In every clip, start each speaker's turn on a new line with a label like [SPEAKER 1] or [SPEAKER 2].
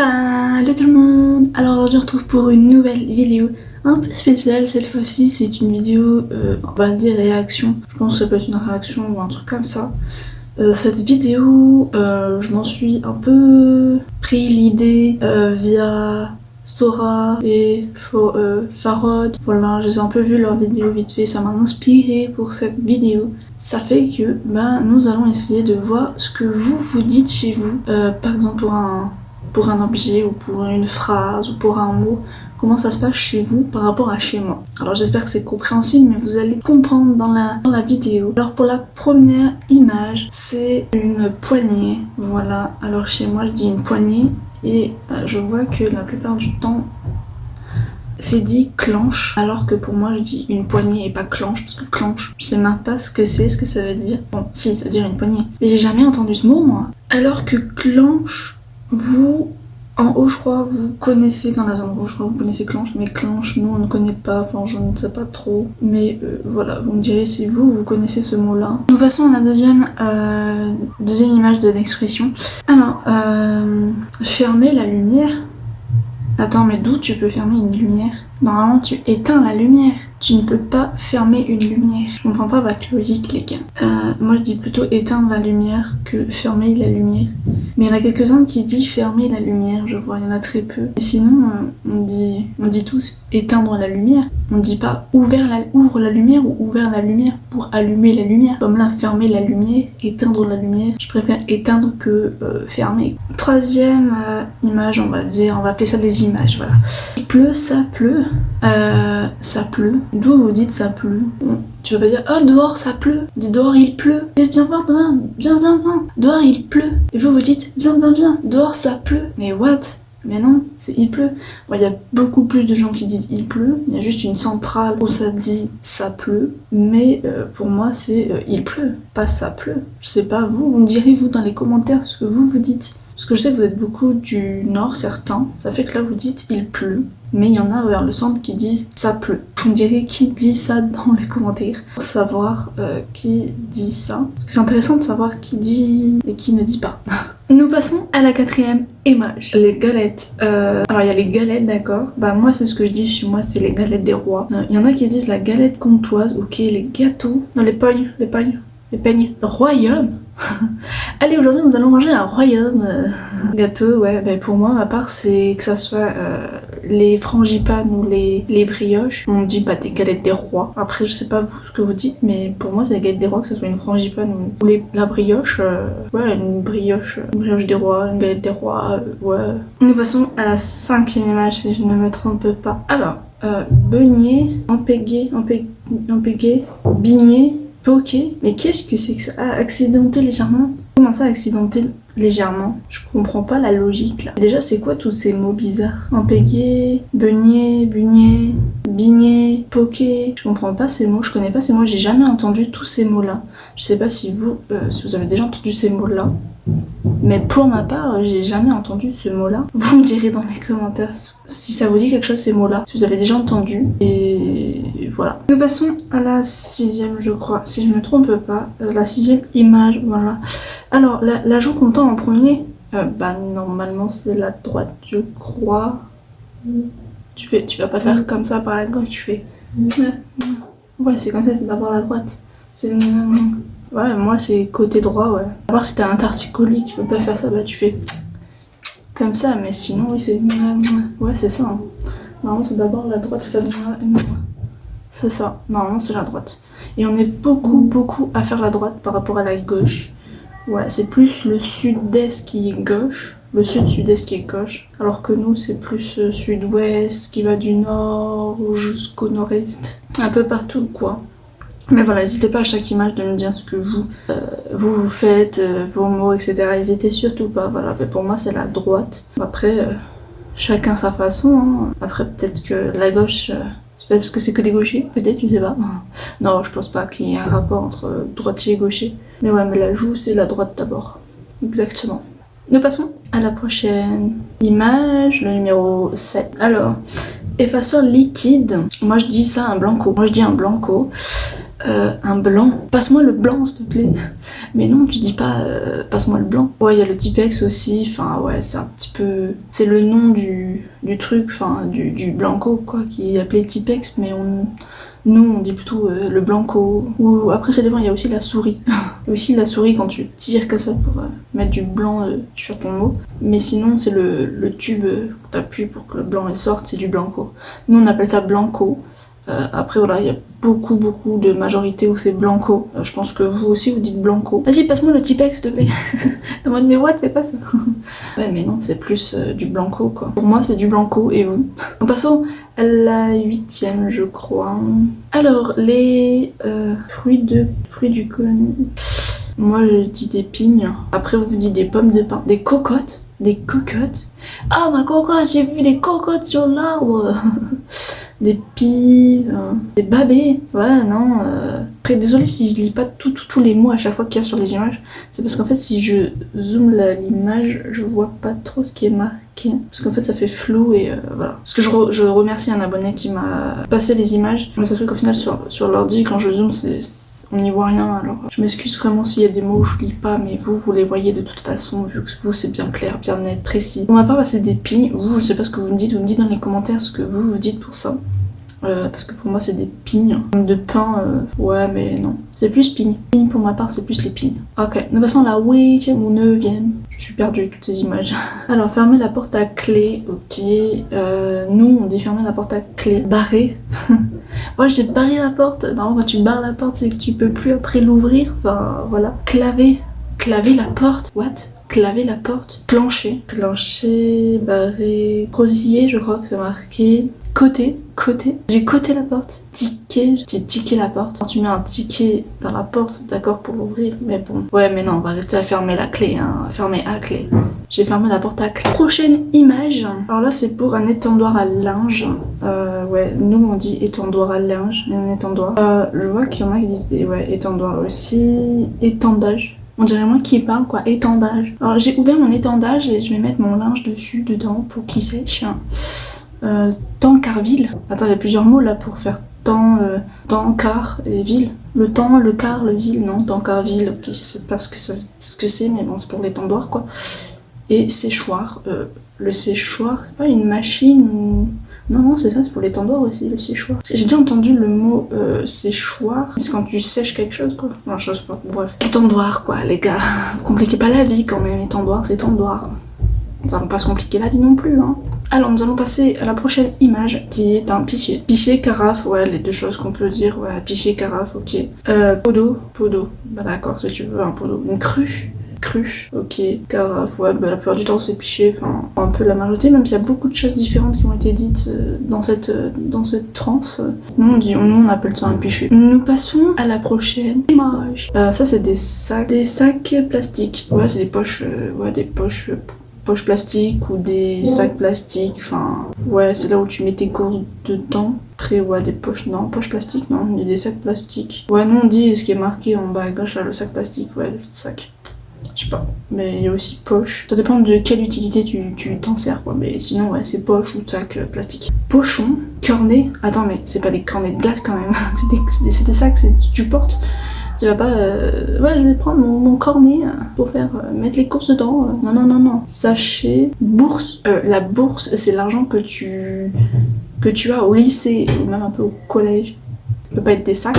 [SPEAKER 1] Salut tout le monde Alors se retrouve pour une nouvelle vidéo un peu spéciale cette fois-ci, c'est une vidéo, euh, on va dire réaction, je pense que ça peut être une réaction ou un truc comme ça. Euh, cette vidéo, euh, je m'en suis un peu pris l'idée euh, via Sora et Farod. Voilà, j'ai un peu vu leur vidéo vite fait, ça m'a inspiré pour cette vidéo. Ça fait que bah, nous allons essayer de voir ce que vous vous dites chez vous, par exemple pour un pour un objet ou pour une phrase ou pour un mot, comment ça se passe chez vous par rapport à chez moi? Alors j'espère que c'est compréhensible, mais vous allez comprendre dans la, vidéo. Alors pour la première image, c'est une poignée, voilà. Alors chez moi, je dis une poignée, et euh, je vois que la plupart du temps, c'est dit clenche, alors que pour moi je dis une poignée et pas clenche, parce que clenche, je sais même pas ce que c'est, ce que ça veut dire. Bon, si, ça veut dire une poignée. Mais j'ai jamais entendu ce mot, moi. Alors que clenche, vous, en haut, je crois, vous connaissez, dans la zone rouge, je crois, vous connaissez Clanche, mais Clanche, nous, on ne connaît pas, enfin, je ne sais pas trop. Mais euh, voilà, vous me direz si vous, vous connaissez ce mot-là. Nous passons à la deuxième, euh, deuxième image de l'expression. Alors, euh, fermer la lumière. Attends, mais d'où tu peux fermer une lumière? Normalement, tu éteins la lumière. Tu ne peux pas fermer une lumière. Je comprends pas votre logique, les gars. Euh, moi, je dis plutôt éteindre la lumière que fermer la lumière. Mais il y en a quelques-uns qui disent fermer la lumière, je vois, il y en a très peu. Et sinon, on dit, on dit tous éteindre la lumière. On dit pas ouvrir la, ouvre la lumière ou ouvrir la lumière pour allumer la lumière. Comme là, fermer la lumière, éteindre la lumière. Je préfère éteindre que euh, fermer. Troisième euh, image, on va dire, on va appeler ça des images, voilà. Il pleut, ça pleut. Ça pleut. D'où vous dites ça pleut Tu vas pas dire oh dehors ça pleut. Dis dehors il pleut. Et viens voir demain, viens viens viens. Dehors il pleut. Et vous vous dites viens viens viens. Dehors ça pleut. Mais what? Mais non, c'est il pleut. Il y a beaucoup plus de gens qui disent il pleut. Il y a juste une centrale où ça dit ça pleut. Mais euh, pour moi, c'est euh, il pleut, pas ça pleut. Je sais pas, vous, vous me direz vous dans les commentaires ce que vous vous dites. Parce que je sais que vous êtes beaucoup du nord, certains. Ça fait que là, vous dites il pleut. Mais il y en a vers le centre qui disent ça pleut. On dirait qui dit ça dans les commentaires? Pour savoir euh, qui dit ça? C'est intéressant de savoir qui dit et qui ne dit pas. Nous passons à la quatrième image. Les galettes. Euh, alors il y a les galettes, d'accord. Bah moi c'est ce que je dis chez moi, c'est les galettes des rois. Euh, il y en a qui disent la galette comtoise, ok, les gâteaux. Non, les pognes, les pognes, les peignes. Royaume Allez, aujourd'hui nous allons manger un royaume. Gâteau, ouais, bah, pour moi, à part c'est que ça soit les frangipanes ou les, brioches. On dit bah des galettes des rois. Après, je sais pas vous ce que vous dites, mais pour moi, c'est les galettes des rois, que ce soit une frangipane ou, les, la brioche. Euh, ouais, une brioche, une brioche des rois, une galette des rois, euh, ouais. Nous passons à la cinquième image, si je ne me trompe pas. Alors, euh, beignet, empégué, empégué, bigné, Ok, mais qu'est-ce que c'est que ça? Ah, Accidenté légèrement Comment ça, accidenté légèrement? Je comprends pas la logique là. Déjà, c'est quoi tous ces mots bizarres? Empégué, beignet, bugné, bigné, poké. Je comprends pas ces mots, je connais pas ces mots, j'ai jamais entendu tous ces mots là. Je sais pas si vous, euh, si vous avez déjà entendu ces mots là. Mais pour ma part, j'ai jamais entendu ce mot-là. Vous me direz dans les commentaires si ça vous dit quelque chose ces mots-là, si vous avez déjà entendu. Voilà. Nous passons à la sixième, je crois, si je me trompe pas. Euh, la sixième image, voilà. Alors, la, la joue comptant en premier, euh, bah normalement c'est la droite, je crois. Tu, fais, tu vas pas faire comme ça par la gauche, tu fais... Ouais, c'est comme ça, c'est d'abord la droite. Ouais, moi c'est côté droit, ouais. Part si t'as un tarticoli, tu peux pas faire ça, bah tu fais comme ça, mais sinon, oui, c'est. Ouais, c'est ça. Hein. Normalement, c'est d'abord la droite, C'est ça. Normalement, c'est la droite. Et on est beaucoup, beaucoup à faire la droite par rapport à la gauche. Ouais, c'est plus le sud-est qui est gauche, le sud-sud-est qui est gauche, alors que nous, c'est plus euh, sud-ouest qui va du nord jusqu'au nord-est. Un peu partout, quoi. Mais voilà, n'hésitez pas à chaque image de me dire ce que vous, euh, vous, faites, euh, vos mots, etc. N'hésitez surtout pas, voilà. Mais pour moi, c'est la droite. Après, euh, chacun sa façon. Hein. Après, peut-être que la gauche, peut parce que c'est que des gauchers, peut-être, je sais pas. Non, je pense pas qu'il y ait un rapport entre droitier et gaucher. Mais ouais, mais la joue, c'est la droite d'abord. Exactement. Nous passons à la prochaine image, le numéro 7. Alors, effaceur liquide. Moi, je dis ça un blanco. Moi, je dis un blanco. Euh, un blanc. Passe-moi le blanc, s'il te plaît. Mais non, tu dis pas euh, passe-moi le blanc. Ouais, il y a le Tipex aussi, enfin ouais, c'est un petit peu. C'est le nom du, du truc, enfin du, du blanco quoi, qui est appelé Tipex, mais on. Nous, on dit plutôt euh, le blanco. Ou après, ça dépend, il y a aussi la souris. aussi la souris quand tu tires comme ça pour euh, mettre du blanc sur ton mot. Mais sinon, c'est le, le tube que t'appuies pour que le blanc sorte, c'est du blanco. Nous, on appelle ça blanco. Euh, après, voilà, il y a beaucoup, beaucoup de majorités où c'est blanco. Euh, je pense que vous aussi, vous dites blanco. Vas-y, passe-moi le Tipex, s'il te plaît. Dans mode, mais what, c'est pas ça. ouais, mais non, c'est plus euh, du blanco, quoi. Pour moi, c'est du blanco, et vous? En passant à la huitième, je crois. Alors, les fruits de fruits du con. Moi, je dis des pignes. Après, vous dites des pommes de pin, des cocottes, des cocottes? Ah, ma cocotte, j'ai vu des cocottes sur l'arbre. des pies, euh, des babés. Ouais, non. Après, désolé si je lis pas tous les mots à chaque fois qu'il y a sur les images. C'est parce qu'en fait, si je zoome l'image, je vois pas trop ce qui est marqué. Parce qu'en fait, ça fait flou et euh, voilà. Parce que je, re- je remercie un abonné qui m'a passé les images. Mais ça fait qu'au final, sur, sur l'ordi, quand je zoome, on n'y voit rien, alors je m'excuse vraiment s'il y a des mots où je lis pas, mais vous, vous les voyez de toute façon, vu que vous, c'est bien clair, bien net, précis. Pour ma part, bah, c'est des pignes. Vous, je sais pas ce que vous me dites, vous me dites dans les commentaires ce que vous vous dites pour ça. Euh, parce que pour moi, c'est des pignes. De pain, euh, ouais, mais non. C'est plus pignes. Pignes, pour ma part, c'est plus les pignes. Ok, nous passons à la huitième ou neuvième. Je suis perdue avec toutes ces images. Alors, fermer la porte à clé, ok. Euh, nous, on dit fermer la porte à clé. Barrer. Moi, j'ai barré la porte. Non, quand tu barres la porte, c'est que tu peux plus après l'ouvrir. Enfin, voilà. Claver. Claver la porte. What? Claver la porte. Clencher. Clencher, barrer, crosiller, je crois que c'est marqué. Côté, côté. J'ai coté la porte. Ticket, j'ai tiqué la porte. Quand tu mets un ticket dans la porte, d'accord, pour l'ouvrir, mais bon. Ouais, mais non, on va rester à fermer la clé, hein. Fermer à clé. J'ai fermé la porte à clé. Prochaine image. Alors là, c'est pour un étendoir à linge. Euh, ouais, nous on dit étendoir à linge, mais un étendoir. Euh, je vois qu'il y en a qui disent ouais, étendoir aussi. Étendage. On dirait moi qui parle quoi, étendage. Alors j'ai ouvert mon étendage et je vais mettre mon linge dessus, dedans, pour qu'il sèche. Euh, Tancarville. Attends, il y a plusieurs mots là pour faire temps, temps, car et ville. Le temps, le quart, le ville, non, Tancarville, ok, je sais pas ce que c'est, mais bon, c'est pour l'étendoir quoi. Et séchoir. Euh, le séchoir, c'est pas une machine. Non, non, c'est ça, c'est pour l'étendoir aussi, le séchoir. J'ai déjà entendu le mot euh, séchoir. C'est quand tu sèches quelque chose, quoi. Non, je sais pas. Bref. Étendoir, quoi, les gars. Vous compliquez pas la vie quand même. Étendoir, c'est étendoir. Ça va pas se compliquer la vie non plus, hein. Alors, nous allons passer à la prochaine image qui est un pichet. Pichet, carafe, ouais, les deux choses qu'on peut dire, ouais, pichet, carafe, ok. Euh, pot d'eau. Bah d'accord, si tu veux un d'eau. Une cruche, cruche, ok. Carafe, ouais, bah la plupart du temps c'est pichet, enfin, un peu la majorité, même s'il y a beaucoup de choses différentes qui ont été dites euh, dans cette, euh, dans cette transe. Nous on, dit, nous, on appelle ça un pichet. Nous passons à la prochaine image. Euh, ça, c'est des sacs, des sacs plastiques. Ouais, c'est des poches, euh, ouais, des poches. Poches plastiques ou des sacs plastiques, enfin ouais c'est là où tu mets tes courses dedans. Après ouais des poches, non poches plastiques non, des sacs plastiques. Ouais nous on dit ce qui est marqué en bas à gauche là le sac plastique, ouais le sac. Je sais pas, mais il y a aussi poche. Ça dépend de quelle utilité tu t'en sers quoi, mais sinon ouais c'est poche ou sac euh, plastique. Pochon, cornet, attends mais c'est pas des cornets de glace quand même, c'est des, des, des sacs, tu portes. Tu vas pas. euh, Ouais, je vais prendre mon, cornet euh, pour faire euh, mettre les courses dedans. Non, non, non, non. Sachet, bourse. La bourse, c'est l'argent que tu que tu as au lycée ou même un peu au collège. Ça peut pas être des sacs.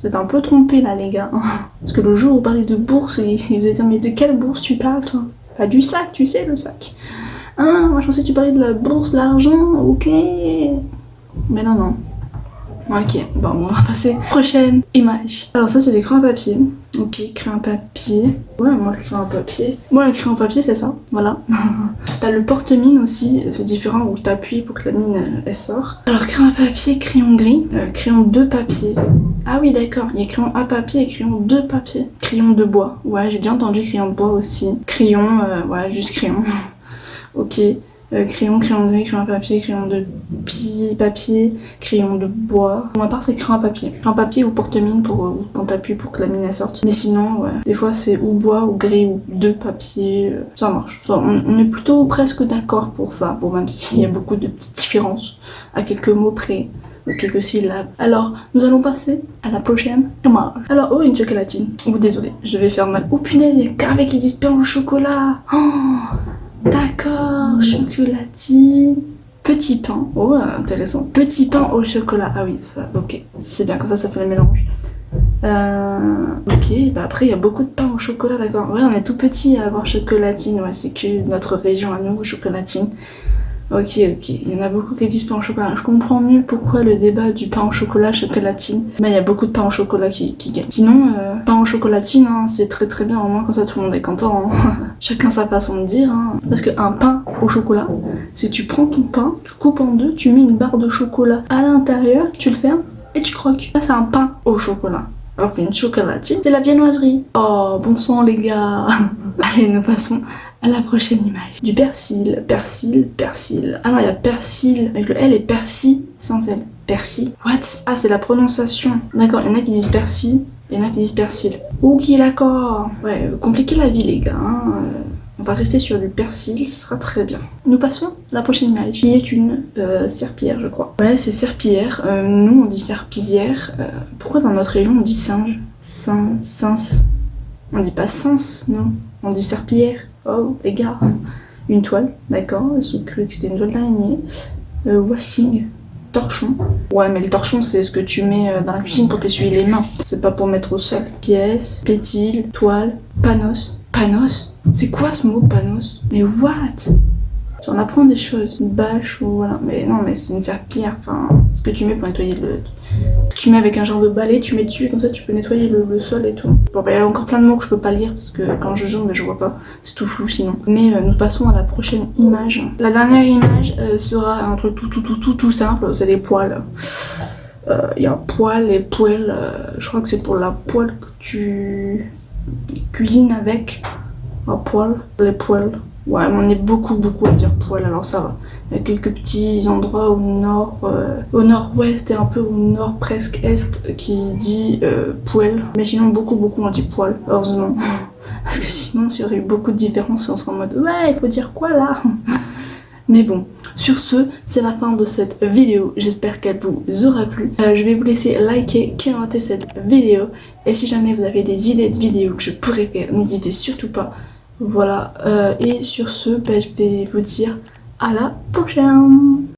[SPEAKER 1] Vous êtes un peu trompés là, les gars. Parce que le jour où vous parlez de bourse, et vous êtes mais de quelle bourse tu parles, toi? Pas du sac, tu sais, le sac. Ah, moi je pensais que tu parlais de la bourse, l'argent, ok. Mais non, non. Ok, bon, on va passer. Prochaine image. Alors ça, c'est des crayons à papier. Ok, crayon à papier. Ouais, moi, le crayon à papier. Moi, le crayon à papier, c'est ça. Voilà. T'as le porte-mine aussi, c'est différent où t'appuies pour que la mine, elle, elle sort. Alors, crayon à papier, crayon gris, euh, crayon de papier. Ah oui, d'accord, il y a crayon à papier et crayon de papier. Crayon de bois. Ouais, j'ai déjà entendu crayon de bois aussi. Crayon, euh, ouais, juste crayon. ok. Euh, crayon, crayon gris, crayon papier, crayon de pi- papier, crayon de bois. Pour ma part, c'est crayon papier. Crayon papier ou porte-mine pour euh, quand t'appuies pour que la mine sorte. Mais sinon, ouais. Des fois, c'est ou bois ou gris ou de papier. euh, Ça marche. On, est plutôt presque d'accord pour ça. Bon, même s'il y a beaucoup de petites différences à quelques mots près. quelques syllabes. Alors, nous allons passer à la prochaine image. Alors, oh, une chocolatine. Oh, désolé, je vais faire mal. Oh, punaise, il y a carré qui pain au chocolat. Oh, d'accord, chocolatine. Petit pain. Oh, intéressant. Petit pain au chocolat. Ah oui, ça, ok. C'est bien, comme ça, ça fait le mélange. Euh, ok, bah après il y a beaucoup de pain au chocolat, d'accord. Ouais, on est tout petit à avoir chocolatine, ouais, c'est que notre région à nous, chocolatine. Ok, ok, il y en a beaucoup qui disent pain au chocolat. Je comprends mieux pourquoi le débat du pain au chocolat, chocolatine. Mais il y a beaucoup de pain au chocolat qui, qui gagne. Sinon, euh, pain au chocolatine, hein, c'est très très bien, au moins comme ça tout le monde est content. Hein. Chacun sa façon de dire. Hein. Parce qu'un pain au chocolat, c'est tu prends ton pain, tu coupes en deux, tu mets une barre de chocolat à l'intérieur, tu le fermes et tu croques. Ça, c'est un pain au chocolat. Alors qu'une chocolatine, c'est la viennoiserie. Oh, bon sang les gars Allez, nous passons la prochaine image. Du persil, persil, persil. Ah non, il y a persil avec le L et persil sans L. Persil What? Ah, c'est la prononciation. D'accord, il y en a qui disent persil, il y en a qui disent persil. Ok, d'accord? Ouais, compliqué la vie les gars. Hein. On va rester sur du persil, ce sera très bien. Nous passons à la prochaine image, qui est une euh, je crois. Ouais, c'est serpillière. Euh, nous, on dit serpillière. Euh, pourquoi dans notre région, on dit singe? Sin. On dit pas sens, non? On dit serpillière. Oh, les gars. Une toile, d'accord. Ils ont cru que c'était une toile d'araignée. Euh, wassing. Torchon. Ouais, mais le torchon, c'est ce que tu mets dans la cuisine pour t'essuyer les mains. C'est pas pour mettre au sol. Pièce, pétile, toile, panos. Panos? C'est quoi ce mot panos? Mais what? J'en apprends des choses. Une bâche ou voilà. Mais non, mais c'est une serpillière. Enfin, ce que tu mets pour nettoyer le... Tu mets avec un genre de balai, tu mets dessus, comme ça tu peux nettoyer le, sol et tout. Bah, il y a encore plein de mots que je peux pas lire parce que quand je joue, mais je vois pas. C'est tout flou sinon. Mais euh, nous passons à la prochaine image. La dernière image euh, sera un truc tout, tout, tout, tout, tout simple. C'est les poils. Euh, il y a poils et poêles. je crois que c'est pour la poêle que tu cuisines avec. Un poil, les poils. Ouais, on est beaucoup, beaucoup à dire poil, alors ça va. Il y a quelques petits endroits au nord, euh, au nord-ouest et un peu au nord presque est qui dit euh, poil. Mais sinon, beaucoup, beaucoup on dit poil, heureusement. Parce que sinon, s'il y aurait eu beaucoup de différences, on serait en mode ouais, il faut dire quoi là? Mais bon, sur ce, c'est la fin de cette vidéo. J'espère qu'elle vous aura plu. Euh, je vais vous laisser liker, commenter cette vidéo. Et si jamais vous avez des idées de vidéos que je pourrais faire, n'hésitez surtout pas voilà, euh, et sur ce, ben, je vais vous dire à la prochaine